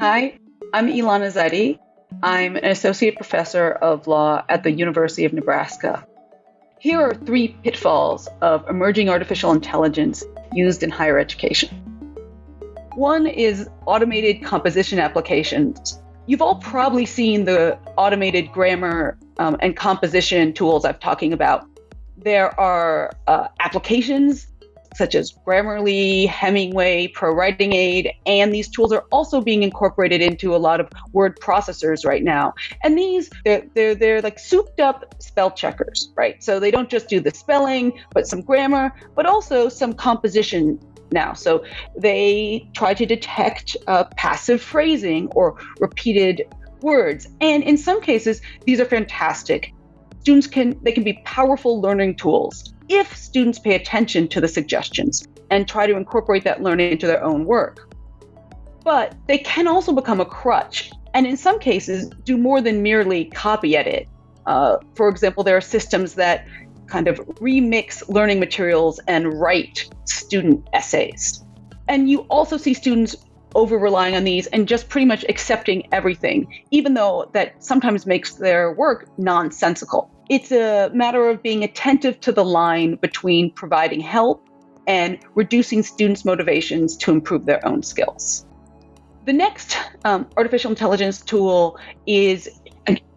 Hi, I'm Elana Zeide. I'm an associate professor of law at the University of Nebraska. Here are three pitfalls of emerging artificial intelligence used in higher education. One is automated composition applications. You've all probably seen the automated grammar um, and composition tools I'm talking about. There are uh, applications such as Grammarly, Hemingway, Pro Writing Aid, and these tools are also being incorporated into a lot of word processors right now. And these, they're, they're, they're like souped up spell checkers, right? So they don't just do the spelling, but some grammar, but also some composition now. So they try to detect uh, passive phrasing or repeated words. And in some cases, these are fantastic. Students can, they can be powerful learning tools if students pay attention to the suggestions and try to incorporate that learning into their own work. But they can also become a crutch, and in some cases, do more than merely copy edit. Uh, for example, there are systems that kind of remix learning materials and write student essays. And you also see students over relying on these and just pretty much accepting everything, even though that sometimes makes their work nonsensical it's a matter of being attentive to the line between providing help and reducing students' motivations to improve their own skills. The next um, artificial intelligence tool is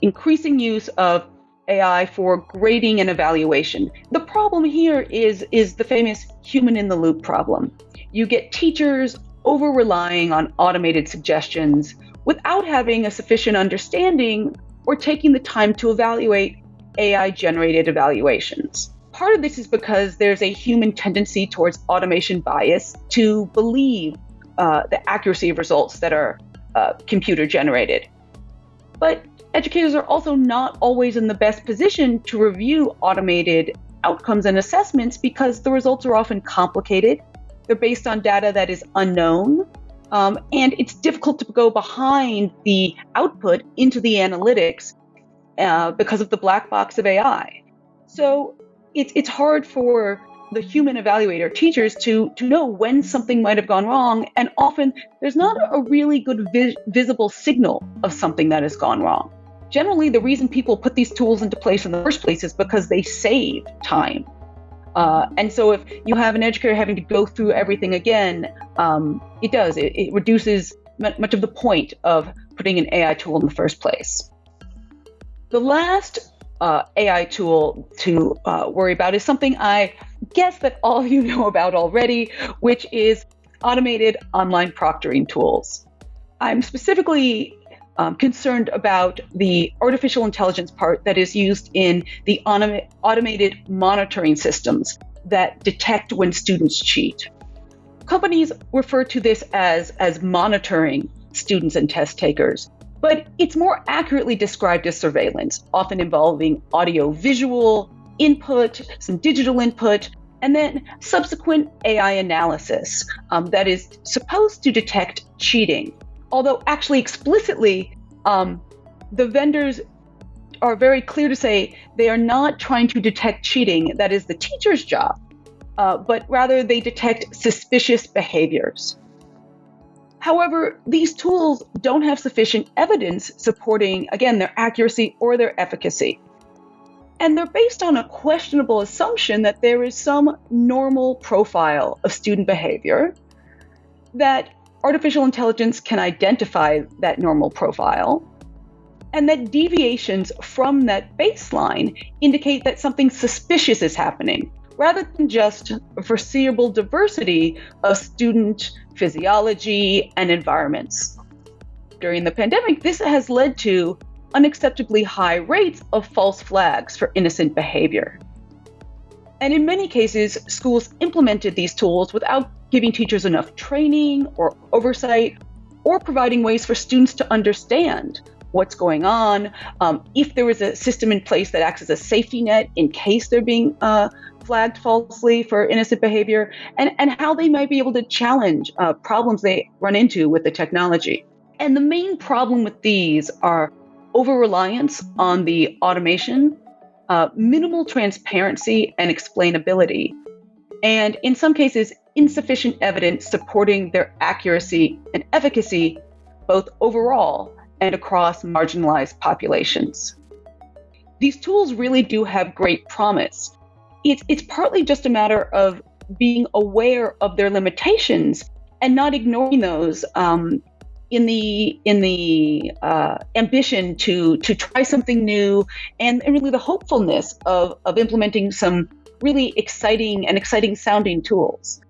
increasing use of AI for grading and evaluation. The problem here is, is the famous human in the loop problem. You get teachers over relying on automated suggestions without having a sufficient understanding or taking the time to evaluate AI generated evaluations. Part of this is because there's a human tendency towards automation bias to believe uh, the accuracy of results that are uh, computer generated. But educators are also not always in the best position to review automated outcomes and assessments because the results are often complicated. They're based on data that is unknown, um, and it's difficult to go behind the output into the analytics uh, because of the black box of AI. So it's it's hard for the human evaluator teachers to to know when something might have gone wrong, and often there's not a really good vi- visible signal of something that has gone wrong. Generally, the reason people put these tools into place in the first place is because they save time. Uh, and so, if you have an educator having to go through everything again, um, it does. It, it reduces much of the point of putting an AI tool in the first place. The last uh, AI tool to uh, worry about is something I guess that all of you know about already, which is automated online proctoring tools. I'm specifically um, concerned about the artificial intelligence part that is used in the autom- automated monitoring systems that detect when students cheat. Companies refer to this as, as monitoring students and test takers but it's more accurately described as surveillance, often involving audio visual input, some digital input, and then subsequent AI analysis um, that is supposed to detect cheating. Although, actually, explicitly, um, the vendors are very clear to say they are not trying to detect cheating, that is the teacher's job, uh, but rather they detect suspicious behaviors. However, these tools don't have sufficient evidence supporting, again, their accuracy or their efficacy. And they're based on a questionable assumption that there is some normal profile of student behavior, that artificial intelligence can identify that normal profile, and that deviations from that baseline indicate that something suspicious is happening, rather than just foreseeable diversity of student physiology and environments. During the pandemic, this has led to unacceptably high rates of false flags for innocent behavior. And in many cases, schools implemented these tools without giving teachers enough training or oversight or providing ways for students to understand what's going on, um, if there is a system in place that acts as a safety net in case they're being uh, flagged falsely for innocent behavior, and, and how they might be able to challenge uh, problems they run into with the technology. And the main problem with these are over reliance on the automation, uh, minimal transparency and explainability, and in some cases, insufficient evidence supporting their accuracy and efficacy both overall and across marginalized populations. These tools really do have great promise. It's, it's partly just a matter of being aware of their limitations and not ignoring those um, in the in the uh, ambition to to try something new and, and really the hopefulness of of implementing some really exciting and exciting sounding tools.